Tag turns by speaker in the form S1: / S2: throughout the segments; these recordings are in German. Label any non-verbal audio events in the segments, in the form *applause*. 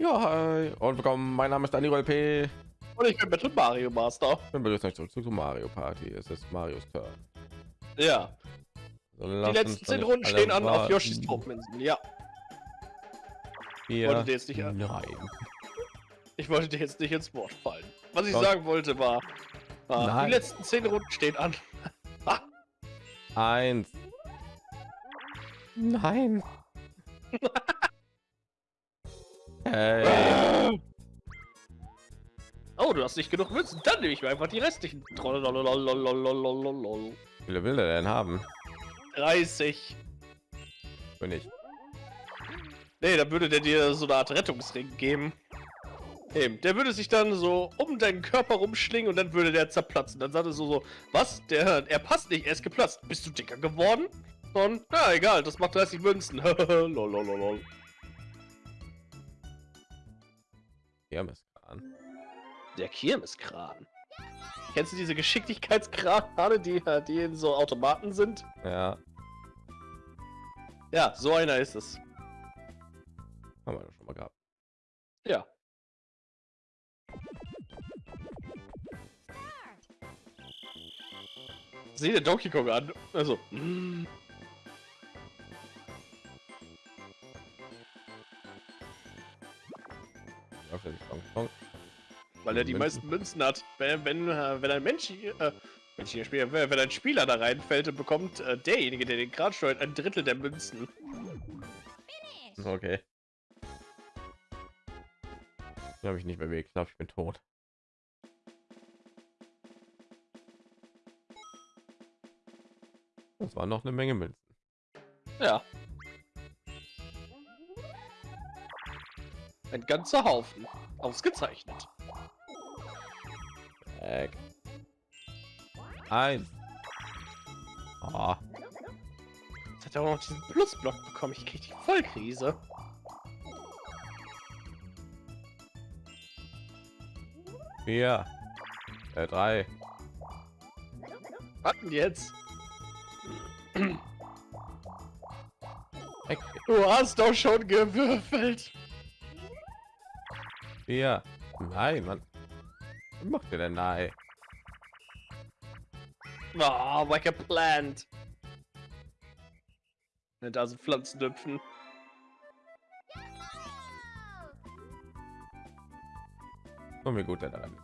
S1: Ja, hi und willkommen. Mein Name ist Daniel P.
S2: Und ich bin Battle Mario Master.
S1: Wir begrüßen euch zurück zu Mario Party. Es ist Marios Turn.
S2: Ja.
S1: So,
S2: Die letzten zehn Runden stehen an auf. Yoshis Tropinseln. Ja. Wolltet ihr jetzt nicht an-
S1: Nein.
S2: Ich wollte dir jetzt nicht ins Wort fallen. Was ich
S1: Doch.
S2: sagen wollte war, war die letzten zehn Runden stehen an.
S1: Eins. Nein. *laughs* Hey.
S2: Oh, du hast nicht genug Münzen. Dann nehme ich mir einfach die restlichen.
S1: Wie viele will er denn haben?
S2: 30.
S1: Bin ich.
S2: Nee, dann würde der dir so eine Art Rettungsring geben. Eben, der würde sich dann so um deinen Körper rumschlingen und dann würde der zerplatzen. Dann sagt er so, so was? Der, er passt nicht, er ist geplatzt. Bist du dicker geworden? Und, na egal, das macht 30 Münzen. *laughs* Lolololol.
S1: Ja, Mist. an.
S2: Der Kirmeskran. Kennst du diese Geschicklichkeitskrane, die, die in so Automaten sind?
S1: Ja,
S2: Ja, so einer ist es.
S1: haben wir doch schon mal gehabt.
S2: Ja. Sieh Donkey Kong an. Also. mm. Weil er die
S1: Münzen.
S2: meisten Münzen hat. Wenn, wenn, äh, wenn ein Mensch hier, äh, Spieler, wenn ein Spieler da reinfällt, dann bekommt äh, derjenige, der den Kran steuert, ein Drittel der Münzen.
S1: Okay. Ich habe mich nicht bewegt. Ich glaube, ich bin tot. Das war noch eine Menge Münzen.
S2: Ja. Ein ganzer Haufen. Ausgezeichnet.
S1: Weg. Eins. Ah,
S2: Jetzt hat auch noch diesen Plusblock bekommen. Ich krieg die Vollkrise.
S1: vier. Äh, drei.
S2: Was denn jetzt? Du hast doch schon gewürfelt.
S1: Vier. Nein, Mann macht ihr denn da, ey?
S2: Oh, like plant. Nicht also Pflanzen düpfen.
S1: Kommen mir gut daran.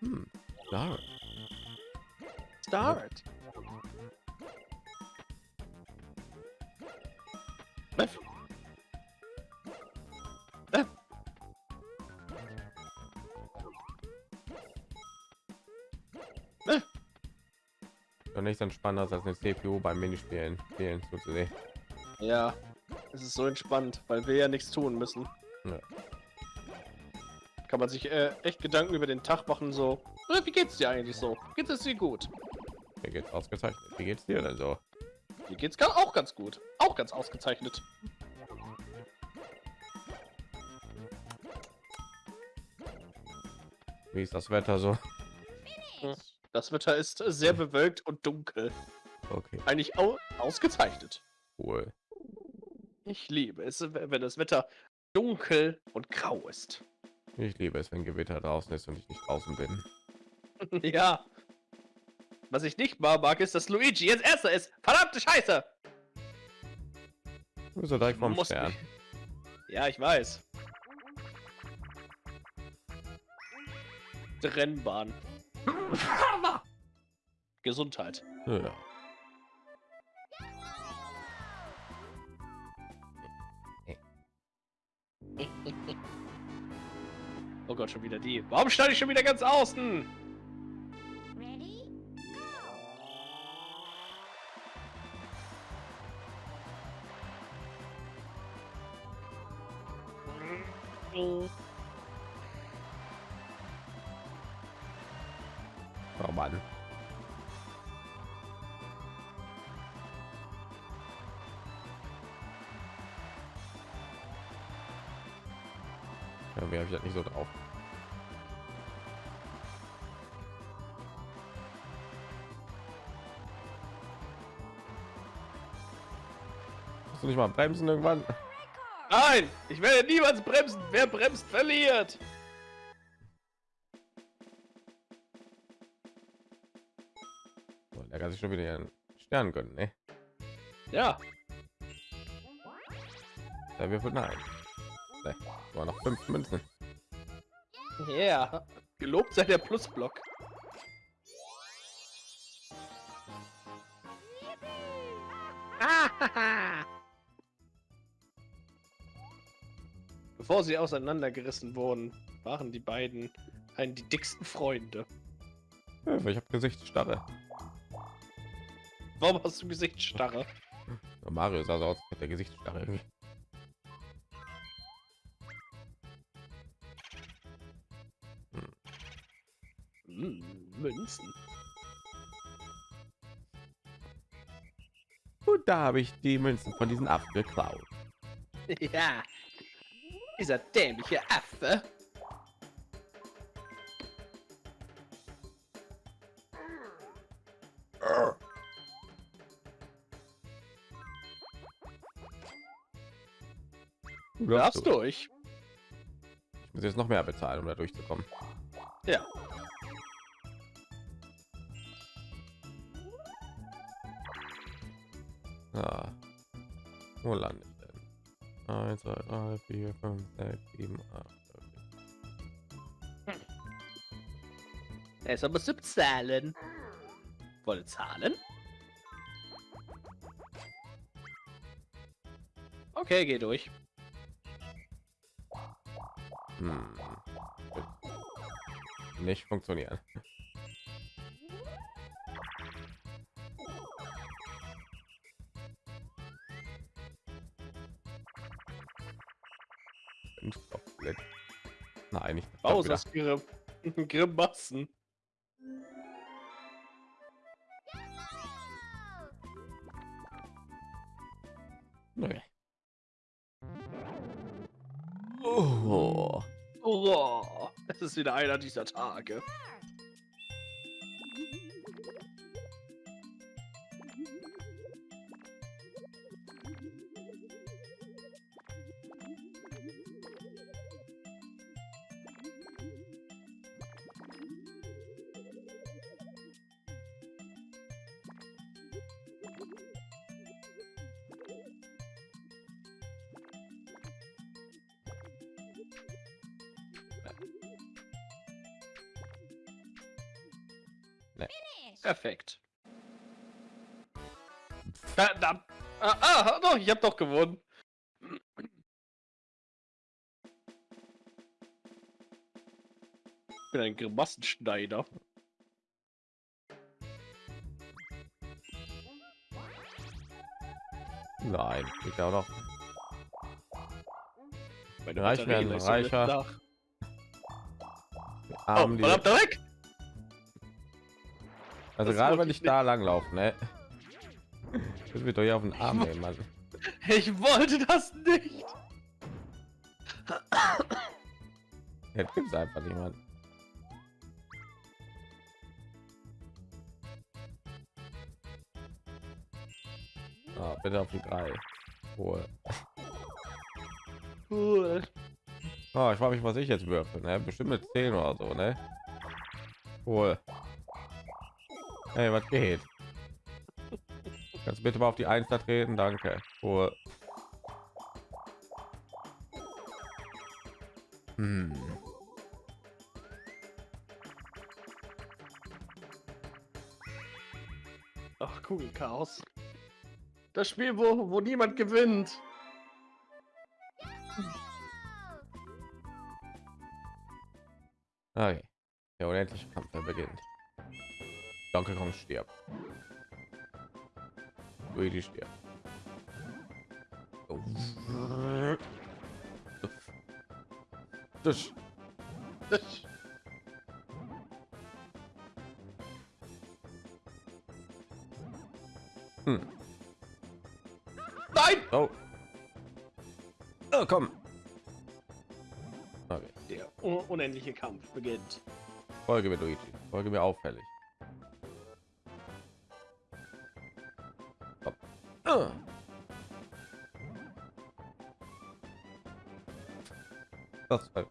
S1: Hm.
S2: Start. Hm. Start. Start.
S1: Doch nichts entspannter als eine CPU beim Minispielen spielen zuzusehen.
S2: Ja, es ist so entspannt, weil wir ja nichts tun müssen.
S1: Ja.
S2: Kann man sich äh, echt Gedanken über den Tag machen, so, "Äh, wie geht's dir eigentlich so? Geht es dir gut?
S1: Mir geht's ausgezeichnet. Wie geht's dir denn so?
S2: Mir geht's ga- auch ganz gut. Auch ganz ausgezeichnet.
S1: Wie ist das Wetter so?
S2: Das Wetter ist sehr bewölkt und dunkel.
S1: Okay,
S2: Eigentlich au ausgezeichnet.
S1: cool.
S2: Ich liebe es, wenn das Wetter dunkel und grau ist.
S1: Ich liebe es, wenn Gewitter draußen ist und ich nicht draußen bin. *laughs*
S2: ja. Was ich nicht mal mag, ist, dass Luigi jetzt erster ist. Verdammte Scheiße!
S1: Du bist direkt vom Stern.
S2: Ja, ich weiß. Rennbahn. Gesundheit.
S1: Ja.
S2: Oh Gott, schon wieder die. Warum stand ich schon wieder ganz außen?
S1: Kannst du nicht mal bremsen irgendwann?
S2: Nein, ich werde niemals bremsen. Wer bremst, verliert.
S1: So, er kann sich schon wieder einen Stern gönnen, ne?
S2: Ja,
S1: Da wirft nein. Ne, war noch fünf Münzen.
S2: ja. Yeah. Gelobt sei der Plusblock. Bevor sie auseinandergerissen wurden, waren die beiden einen die dicksten Freunde.
S1: Ja, Ich habe Gesichtsstarre.
S2: Warum hast du Gesichtsstarre? *laughs*
S1: Mario sah so aus mit der Gesichtsstarre irgendwie.
S2: Hm, Münzen.
S1: Und da habe ich die Münzen von diesen Affen geklaut. *laughs*
S2: Ja, dieser dämliche Affe.
S1: Du darfst
S2: darfst
S1: du.
S2: durch.
S1: Ich muss jetzt noch mehr bezahlen, um da durchzukommen.
S2: Ja.
S1: Ja. Wo lande 4, 5, 6, 7, 8.
S2: Er ist aber zu bezahlen. Wolle zahlen? Okay, geh durch.
S1: Hm. Nicht funktionieren. Nein, nicht. das
S2: Raus
S1: wieder.
S2: aus *laughs* Grim Grimassen.
S1: Nee. Oh.
S2: Oh, es ist wieder einer dieser Tage. Perfekt. Verdammt. Ah, ah, doch, ich hab doch gewonnen. Ich bin ein Grimassenschneider.
S1: Nein, ja auch noch.
S2: Meine
S1: Reich
S2: Batterie
S1: werden
S2: lässt so mit
S1: reicher.
S2: Nach. Oh,
S1: die,
S2: weg!
S1: also
S2: das
S1: gerade wenn
S2: ich
S1: ich da lang laufe, ne? Das wird doch hier auf den Arm nehmen, Mann.
S2: Ich wollte das nicht!
S1: Jetzt gibt's einfach niemand. Ah, bitte auf die drei. Cool.
S2: Cool.
S1: Oh, ich frage mich, was ich jetzt würfel, ne? Bestimmt mit 10 oder so, ne? Cool. Hey, was geht? Kannst bitte mal auf die Eins da treten? Danke. Cool. Hm.
S2: Ach, Kugelchaos. Das Spiel, wo, wo niemand gewinnt.
S1: Okay. Der unendliche Kampf beginnt. Donkey Kong stirbt. Luigi stirbt. Oh. Das. Hm.
S2: Nein!
S1: Oh. Oh, komm.
S2: Der unendliche Kampf beginnt.
S1: Folge mir, Luigi. Folge mir auffällig. Das ah. halt.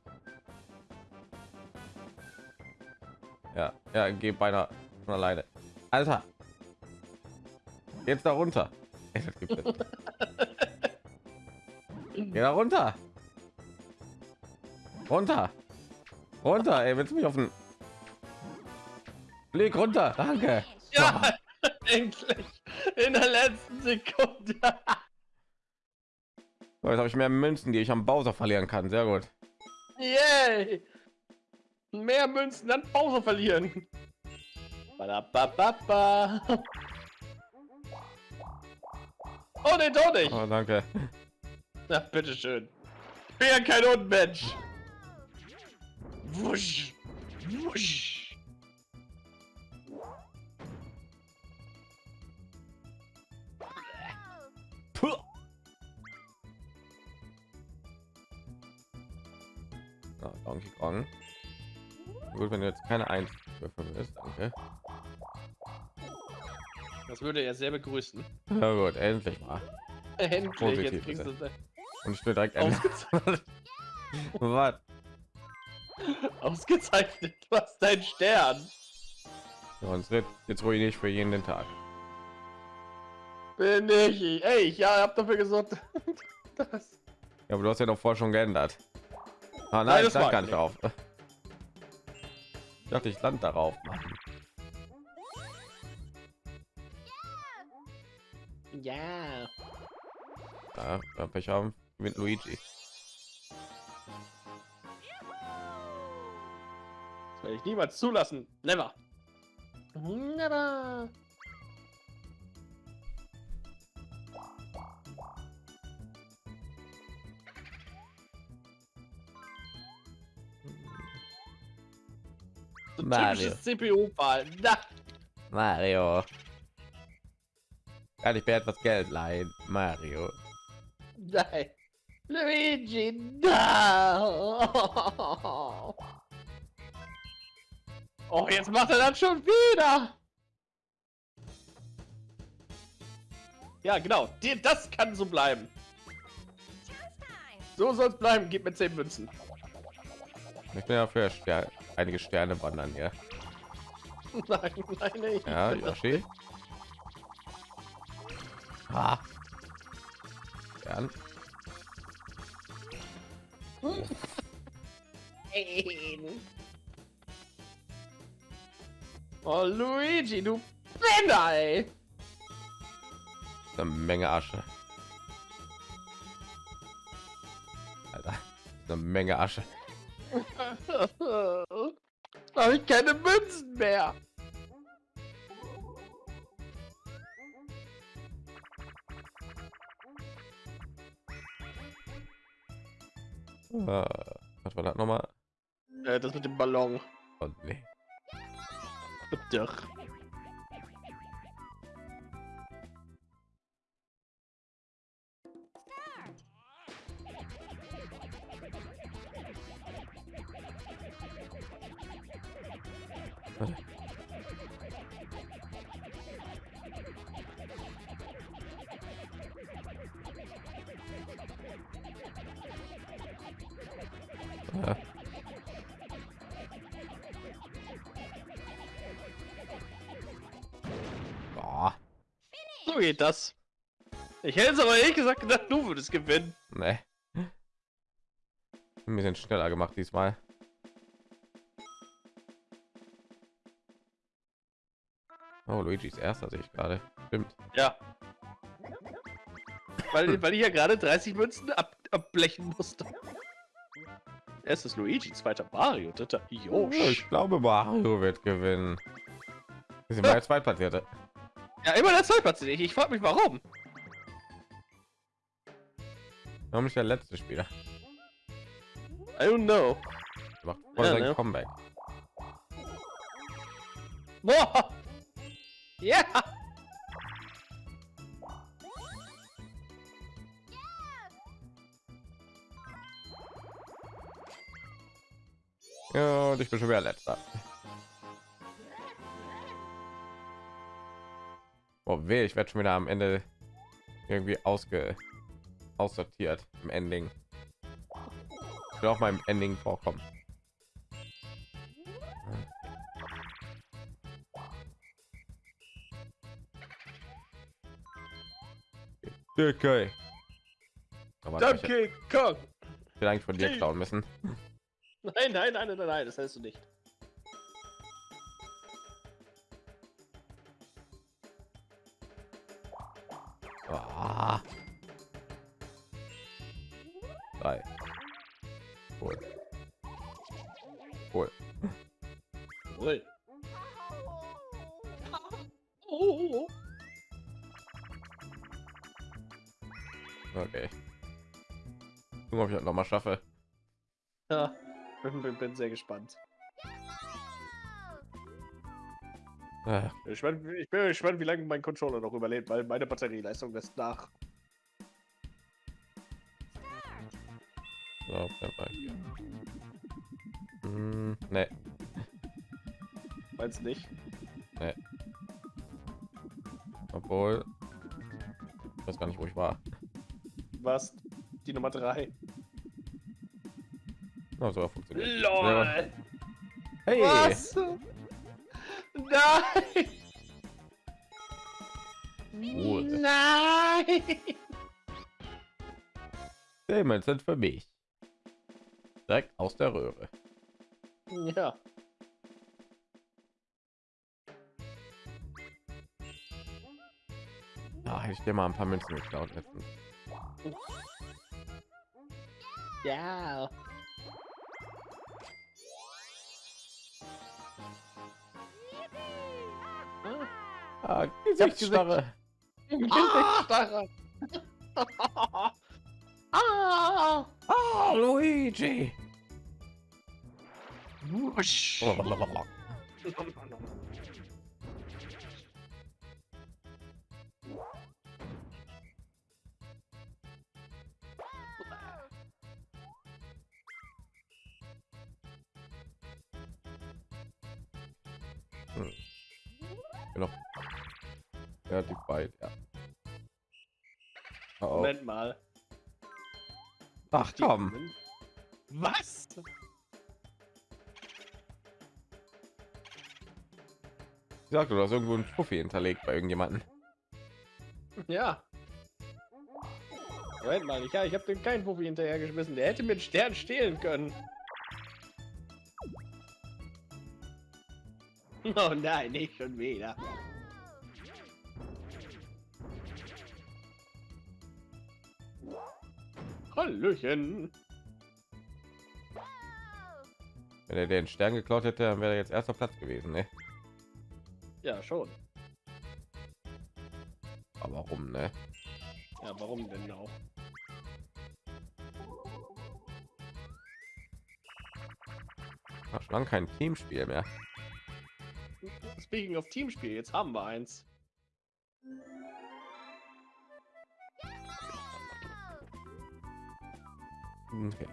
S1: Ja, ja, geht beinahe von alleine. Alter. Jetzt da runter. *laughs* Geh da runter. Runter. Runter, ey, willst du mich auf den Blick runter? Danke.
S2: Ja, *laughs* endlich. In der letzten Sekunde.
S1: So, jetzt habe ich mehr Münzen, die ich am Bowser verlieren kann. Sehr gut.
S2: Yay. Mehr Münzen dann Pause verlieren. Badabababa. Oh, den doch nicht.
S1: Oh, danke.
S2: Na, bitteschön. Ich bin ja kein Unmensch. Wusch. Wusch.
S1: Puh. Ja, Donkey Kong. Gut, wenn du jetzt keine Eins willst, danke.
S2: Das würde er sehr begrüßen.
S1: Ja gut, endlich mal.
S2: Endlich,
S1: Positiv,
S2: jetzt kriegst du
S1: Und ich will direkt
S2: ausgezeichnet. *laughs*
S1: Was? *laughs*
S2: ausgezeichnet. Du hast deinen Stern.
S1: Wird jetzt ruhig nicht für jeden den Tag.
S2: Bin ich. Ey, ich ja, hab dafür gesorgt. *laughs* Das.
S1: Ja, aber du hast ja doch vorher schon geändert. Ah, nein,
S2: Nein,
S1: ich stand gar
S2: ich
S1: nicht drauf. Ich dachte, ich stand darauf. Mann.
S2: Ja.
S1: Ja, wenn Pech haben mit Luigi.
S2: Das werde ich niemals zulassen. Never. Never. So
S1: Mario.
S2: Na,
S1: Mario. Kann ich mir etwas Geld leihen? Mario.
S2: nein. Luigi, no. *laughs* Oh, jetzt macht er das schon wieder. Ja, genau. Das kann so bleiben. So soll es bleiben. Gib mir 10 Münzen.
S1: Ich bin ja für Ster einige Sterne wandern, ja. *laughs*
S2: Nein, nein, nein.
S1: Ja, Yoshi. Ah. Stern.
S2: Nein. Oh, Luigi, du Penner, ey.
S1: Eine Menge Asche. Alter. Eine Menge Asche. *laughs*
S2: Habe ich keine Münzen mehr.
S1: Äh, was war das nochmal?
S2: Äh, das mit dem Ballon.
S1: Oh, nee. *laughs*
S2: Doch.
S1: Ja.
S2: So geht das. Ich hätte es aber ehrlich gesagt gedacht, du würdest gewinnen.
S1: ne. Ein bisschen schneller gemacht diesmal. Oh, Luigi's erster sehe ich gerade. Stimmt.
S2: Ja. Weil, weil ich ja gerade 30 Münzen ab, abblechen musste. Erstes Luigi, zweiter Mario, dritter
S1: Oh,
S2: Yoshi.
S1: ich glaube, Mario wird gewinnen. Wir sind mal Zweitplatzierte.
S2: Ja, immer der Zweitplatz. Ich, ich frage mich warum.
S1: Warum nicht der letzte Spieler?
S2: I don't know.
S1: Macht voll
S2: Ja,
S1: sein
S2: ne?
S1: Comeback.
S2: Boah. Ja.
S1: Ja, und ich bin schon wieder letzter. Oh weh, ich werde schon wieder am Ende irgendwie ausge aussortiert im Ending. will auch meinem Ending vorkommen. Okay. Aber ich
S2: Donkey Kong!
S1: eigentlich von dir klauen müssen.
S2: Nein, nein, nein, nein, nein, das hältst du nicht.
S1: Okay. Gucken, ob ich das noch mal schaffe.
S2: Ja, bin, bin, bin sehr gespannt.
S1: Ah,
S2: Ich bin, ich bin gespannt, wie lange mein Controller noch überlebt, weil meine Batterieleistung lässt nach.
S1: So. Hm, nee,
S2: Meinst du nicht?
S1: obwohl. Ich weiß gar nicht, wo ich war.
S2: Was? Die Nummer 3.
S1: Na, so funktioniert.
S2: LOL!
S1: Hey!
S2: Was? Nein!
S1: Cool.
S2: Nein!
S1: Themen sind für mich. Direkt aus der Röhre.
S2: Ja.
S1: Ja, hätte ich dir mal ein paar Münzen geklaut letztens.
S2: Ja.
S1: Ah, Gesichtsstarre.
S2: Ah! *laughs* ah!
S1: Ah, Luigi.
S2: Wusch. *laughs* mal.
S1: Ach komm.
S2: Was?
S1: Ich sagte, du hast irgendwo ein Fuffi hinterlegt bei irgendjemanden.
S2: Ja. Moment mal, ich, ja, ich habe den keinen Puffi hinterhergeschmissen. Der hätte mir den Stern stehlen können. Oh nein, nicht schon wieder. Hallöchen.
S1: Wenn er den Stern geklaut hätte, dann wäre er jetzt erster Platz gewesen, ne?
S2: Ja, schon.
S1: Aber warum, ne?
S2: Ja, warum denn auch?
S1: Ach, schon lange kein Teamspiel mehr.
S2: Speaking of Teamspiel, jetzt haben wir eins.
S1: Okay.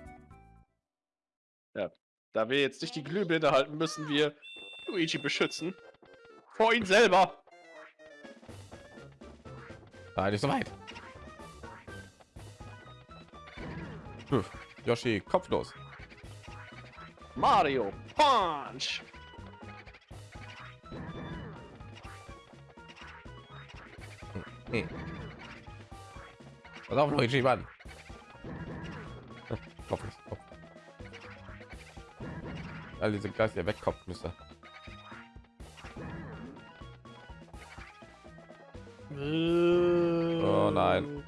S2: Da wir jetzt nicht die Glühbirne halten, müssen wir Luigi beschützen. Vor ihn selber.
S1: Ah, nicht so weit. Puh, Yoshi, kopflos.
S2: Mario, Punch.
S1: Nee. Pass auf, Luigi, Mann. All diese Geist, der wegkommt müsste.
S2: Oh
S1: nein.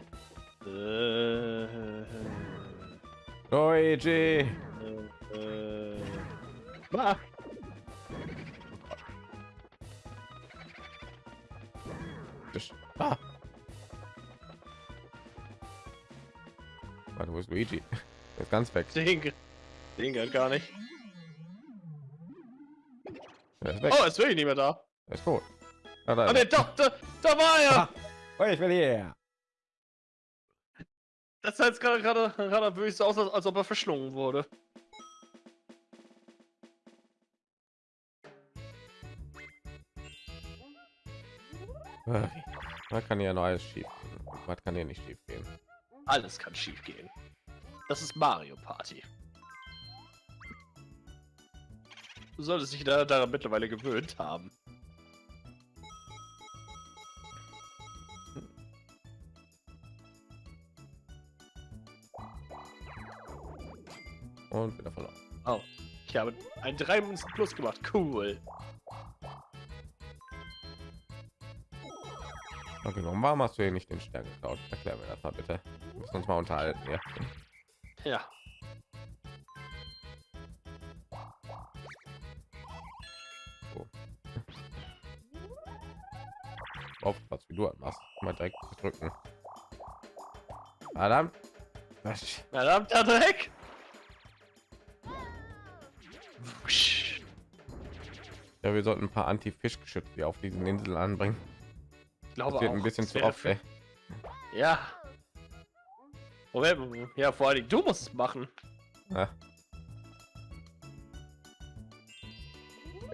S2: Äh,
S1: Luigi.
S2: äh, ah,
S1: Tisch. Ah. Warte, wo ist Luigi? Er ist ganz weg.
S2: Ding. Ding geht gar nicht.
S1: Ist weg.
S2: Oh, ist wirklich nicht mehr da.
S1: Er ist tot. Ah, da,
S2: Ah, ne, doch, da, da war er.
S1: Oh, ich will hier.
S2: Das sah jetzt gerade gerade gerade wirklich so aus, als, ob er verschlungen wurde.
S1: Man kann ja noch alles schief gehen. Was kann hier nicht schief gehen?
S2: Alles kann schief gehen. Das ist Mario Party. Du solltest dich da, daran mittlerweile gewöhnt haben.
S1: Und wieder verloren.
S2: Oh, ich habe ein 3 Münzen plus gemacht. Cool.
S1: Okay, warum hast du hier nicht den Stern geklaut? Erklär mir das mal bitte. Wir müssen uns mal unterhalten. Ja.
S2: Ja.
S1: Aufpasst, wie du das machst. Mal direkt drücken. Was?
S2: Verdammter Dreck!
S1: Ja, wir sollten ein paar Anti-Fischgeschütze auf diesen Inseln anbringen.
S2: Ich glaube
S1: Das wird
S2: auch,
S1: ein bisschen
S2: das
S1: zu oft, ey.
S2: Ja. Moment, ja, vor allem du musst es machen.
S1: Ja.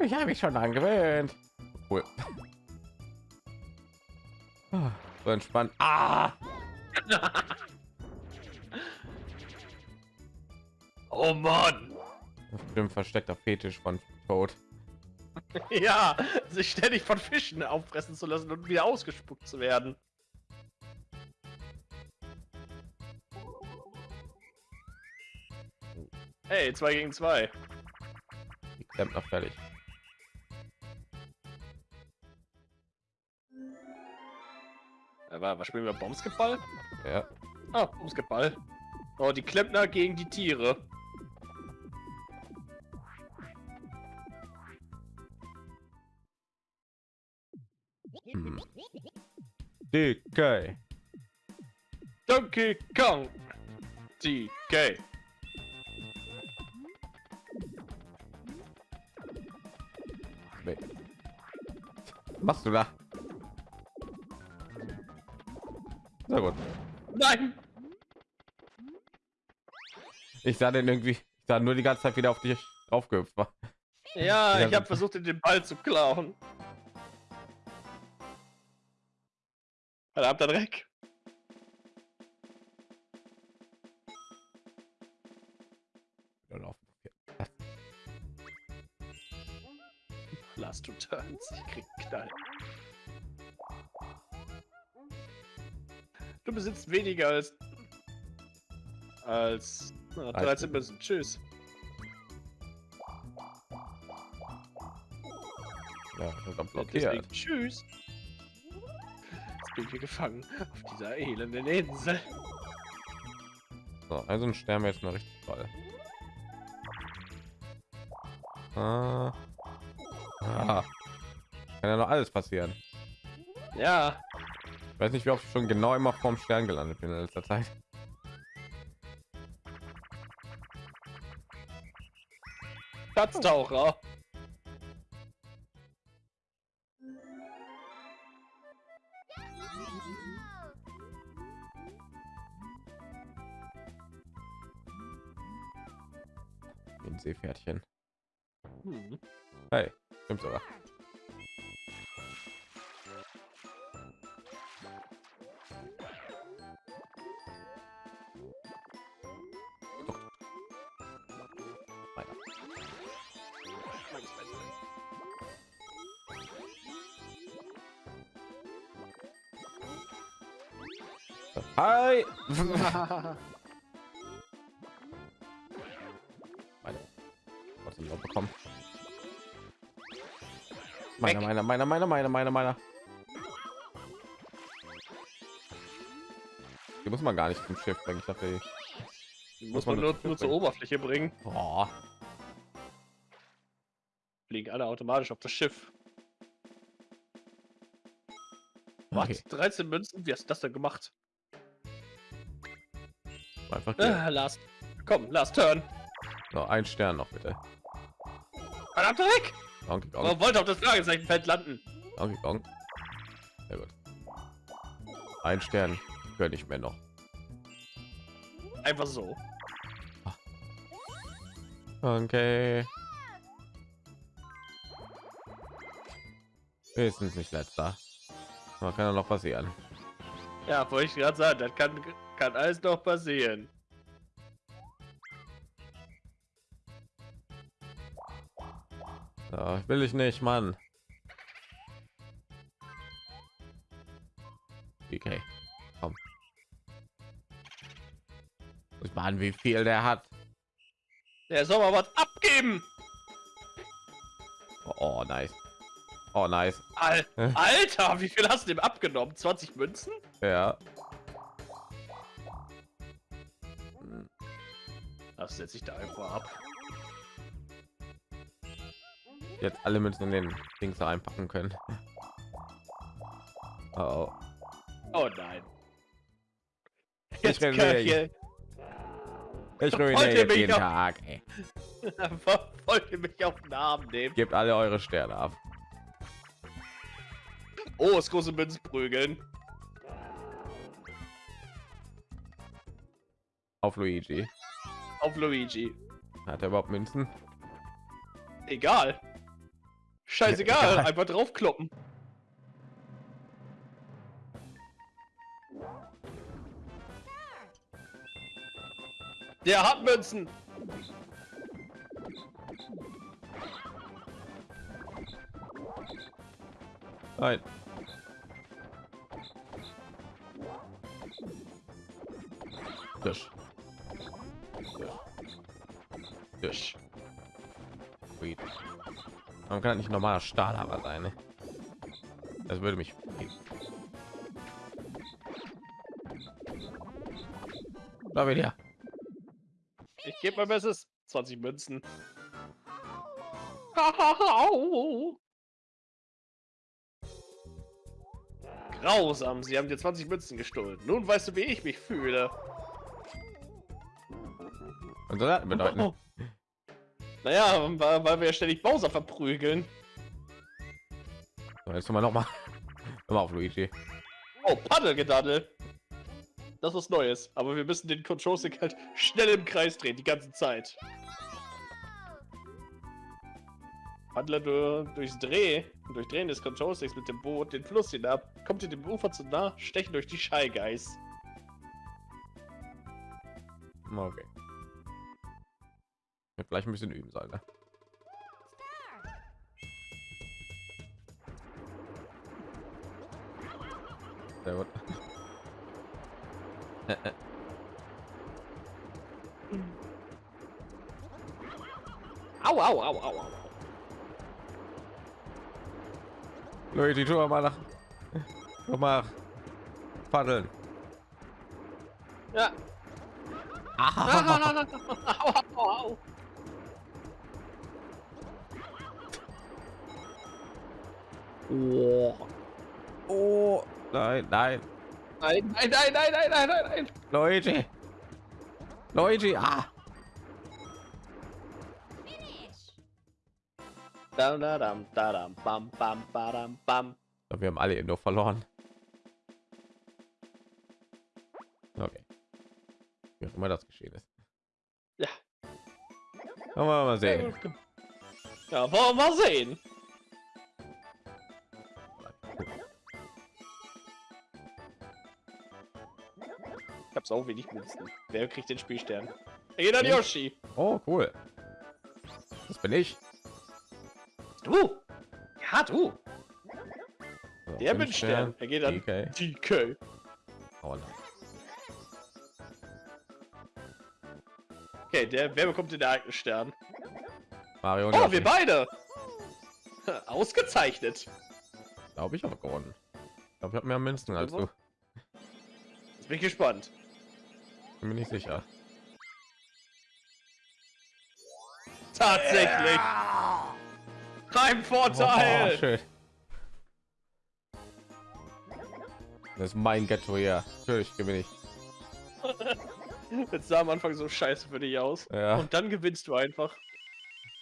S1: Ich habe mich schon angewöhnt. Cool. So entspannt. Ah! *laughs*
S2: Oh Mann!
S1: Bestimmt versteckter Fetisch von Toad. *laughs*
S2: Ja, sich ständig von Fischen auffressen zu lassen und wieder ausgespuckt zu werden. Hey, zwei gegen zwei.
S1: Die klemmt noch fertig.
S2: Aber was spielen wir? Basketball?
S1: Ja.
S2: Ah, Basketball. Oh, die Klempner gegen die Tiere.
S1: Hm. DK.
S2: Donkey Kong. DK.
S1: Nee. Was machst du da? Na gut.
S2: Nein!
S1: Ich sah den irgendwie, ich sah nur die ganze Zeit wieder auf dich draufgehüpft war.
S2: Ja, *laughs* ich habe versucht, den Ball zu klauen. Verdammter Dreck.
S1: Wieder laufen.
S2: Last two turns. Ich krieg Knall. Besitzt weniger als als na, 13 Münzen. Tschüss.
S1: Ja, ich hab
S2: Ja,
S1: blockiert.
S2: Tschüss. Jetzt bin ich hier gefangen auf dieser elenden Insel.
S1: So, also ein Stern wäre jetzt mal richtig toll. Ah. Ah. Kann ja noch alles passieren.
S2: Ja,
S1: Ich weiß nicht, wie oft ich schon genau immer vorm Stern gelandet bin in letzter Zeit.
S2: Platztaucher.
S1: Wie ein Seepferdchen.
S2: Hm.
S1: Hey, stimmt sogar. Hi! Meine. Was ich bekommen? Meiner, meiner, meiner, meiner, meiner, meiner, meiner. Die muss man gar nicht zum Schiff bringen. Ich dachte,
S2: Die muss
S1: man
S2: man nur, nur zur? Oberfläche bringen.
S1: oh,
S2: Fliegen alle automatisch auf das Schiff. Was?
S1: okay.
S2: 13 Münzen? Wie hast du das denn gemacht?
S1: Einfach.
S2: Äh, last. Komm, last turn.
S1: so, ein Stern noch bitte.
S2: Verdammter Dreck!
S1: Donkey Kong,
S2: Warum wollte auf das Fragezeichenfeld landen?
S1: Donkey Kong. Sehr gut. Ein Stern gönne ich mir noch.
S2: Einfach so.
S1: Okay. Wenigstens nicht letzter. Man kann ja noch passieren.
S2: Ja, wollte ich gerade sagen, das kann, kann alles noch passieren.
S1: Ja, will ich nicht, Mann. Okay, komm. Muss mal an, wie viel der hat.
S2: Der soll mal was abgeben.
S1: Oh, nice. Oh, nice.
S2: Al Alter, wie viel hast du dem abgenommen? 20 Münzen?
S1: Ja.
S2: Das setze ich da einfach ab.
S1: Jetzt alle Münzen in den Dings einpacken können. Oh, oh.
S2: Oh nein.
S1: Ich
S2: kann
S1: ruiniere
S2: hier-
S1: ich ruiniere jetzt jeden
S2: noch-
S1: Tag. Ey. *laughs*
S2: Wollt ihr mich auf den Arm nehmen?
S1: Gebt alle eure Sterne ab.
S2: Oh, das große Münzen prügeln.
S1: Auf Luigi.
S2: Auf Luigi.
S1: Hat er überhaupt Münzen?
S2: Egal. Scheißegal,
S1: Egal.
S2: einfach draufkloppen. Der hat Münzen.
S1: Nein. Tisch. Tisch. Sweet. Man kann nicht normaler Stahlhammer sein. Ne? Das würde mich. Da wieder.
S2: Ich gebe mein Bestes. 20 Münzen. Au. *laughs* Grausam, sie haben dir 20 Münzen gestohlen. Nun weißt du, wie ich mich fühle.
S1: Und soll das bedeuten?
S2: Naja, weil, weil wir ständig Bowser verprügeln.
S1: So, jetzt noch mal, *laughs* noch mal auf Luigi.
S2: Oh, Paddelgedaddel. Das ist was Neues. Aber wir müssen den Control Stick halt schnell im Kreis drehen, die ganze Zeit. Paddler du, durchs Dreh, durch Drehen des Control Sticks mit dem Boot den Fluss hinab, kommt ihr dem Ufer zu nah, stechen durch die Shy Guys.
S1: Okay. Wird gleich ein bisschen üben sollen. Ne? Sehr gut.
S2: Au, au, au, au, au.
S1: Luigi, tu mal nach. Tu mal paddeln.
S2: Ja.
S1: Ah, *laughs*
S2: au, au, au.
S1: Oh. oh. Nein, nein.
S2: Nein, nein, nein, nein, nein, nein, nein, nein.
S1: Luigi. Luigi, ah.
S2: Dam, da, dam, da, dam, bam, bam, badam, bam.
S1: Wir haben alle nur verloren. Okay. Wie auch immer das geschehen ist.
S2: Ja.
S1: Wollen wir mal sehen.
S2: Ja, wollen wir mal sehen. Hab's auch wenig Münzen. Wer kriegt den Spielstern? Er an
S1: Ich?
S2: Yoshi.
S1: Oh, cool. Das bin ich.
S2: Du? Ja, du.
S1: So,
S2: Der bin Stern. Er geht an
S1: DK.
S2: DK.
S1: Oh, nein.
S2: Okay, der, wer bekommt den Ereignisstern?
S1: Mario und
S2: Oh,
S1: Yoshi.
S2: wir beide. *laughs* Ausgezeichnet.
S1: glaube ich, aber gewonnen. Ich glaube, ich habe mehr Münzen als du.
S2: Jetzt bin ich gespannt.
S1: Bin mir nicht sicher.
S2: Tatsächlich. Kein
S1: Oh,
S2: Vorteil.
S1: schön. Das ist mein Ghetto hier. Natürlich gewinne ich. *laughs*
S2: Jetzt sah am Anfang so scheiße für dich aus.
S1: Ja,
S2: Und dann gewinnst du einfach.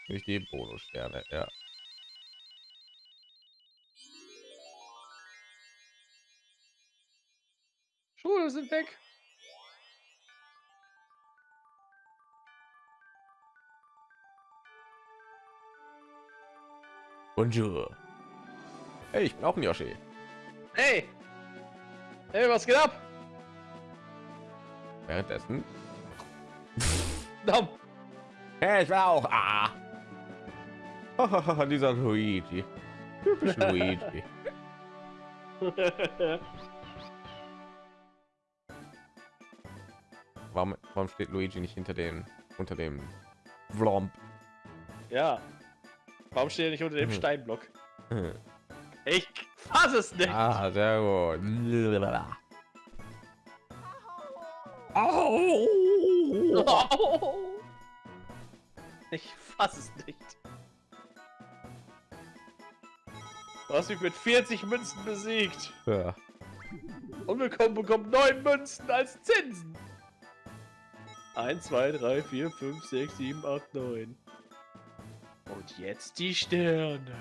S1: durch die Bonussterne. Ja.
S2: Schuhe sind weg.
S1: Bonjour. Hey, ich bin auch ein Yoshi.
S2: Hey. Hey, was geht ab?
S1: Währenddessen. *laughs* Hey, ich will auch. Ah. *laughs* Dieser Luigi. Typisch Luigi. *laughs* Warum, warum steht Luigi nicht hinter den unter dem Vlomp?
S2: ja. Warum steht er nicht unter dem
S1: Hm.
S2: Steinblock? Ich fass es nicht.
S1: Ah, sehr gut. *laughs*
S2: Ich fass es nicht. Du hast mich mit 40 Münzen besiegt.
S1: Ja.
S2: Und bekommen bekommt 9 Münzen als Zinsen. 1, 2, 3, 4, 5, 6, 7, 8, 9. Jetzt die Sterne.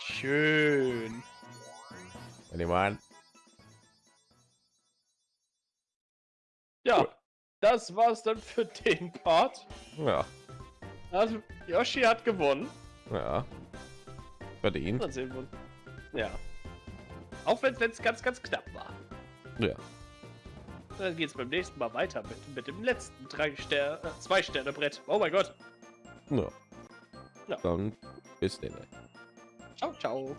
S2: Schön.
S1: Wenn an.
S2: Ja, das war's dann für den Part.
S1: Ja,
S2: Also, Yoshi hat gewonnen.
S1: ja. Verdient.
S2: Dann sehen wir. Ja. Auch wenn es ganz, ganz knapp war.
S1: Ja.
S2: Dann geht's beim nächsten Mal weiter mit, mit dem letzten drei Sterne, äh, zwei Sterne Brett. Oh mein Gott.
S1: ja.
S2: Ja.
S1: Dann bis denn.
S2: Ciao, ciao.